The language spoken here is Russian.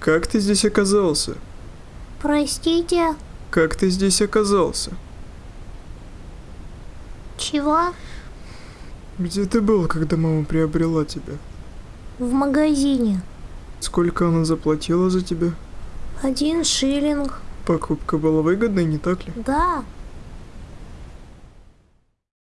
Как ты здесь оказался? Простите, Как ты здесь оказался? чего? Где ты был, когда мама приобрела тебя? В магазине. Сколько она заплатила за тебя? Один шиллинг. Покупка была выгодной, не так ли? Да,